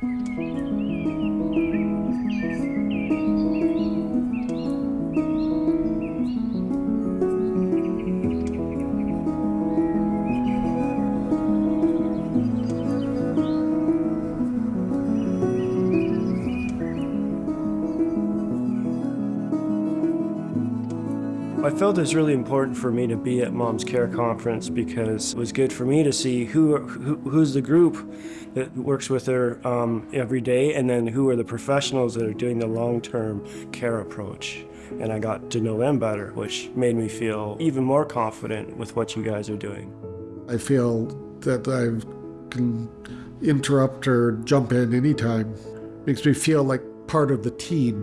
Thank you. I felt it was really important for me to be at Mom's Care Conference because it was good for me to see who, who who's the group that works with her um, every day and then who are the professionals that are doing the long-term care approach. And I got to know them better, which made me feel even more confident with what you guys are doing. I feel that I can interrupt or jump in anytime. Makes me feel like part of the team.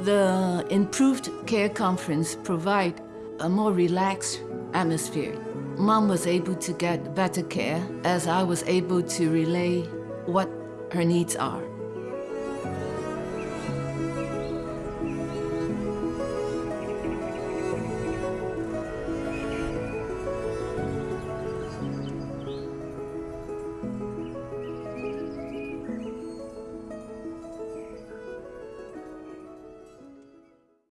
The improved care conference provide a more relaxed atmosphere. Mom was able to get better care as I was able to relay what her needs are.